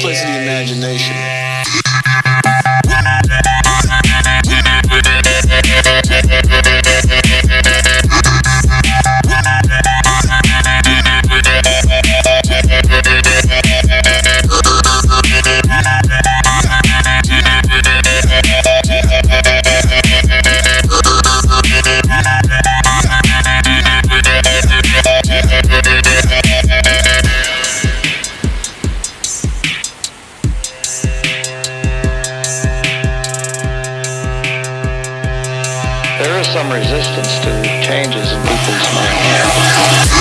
simplicity imagination. there is some resistance to changes in people's minds.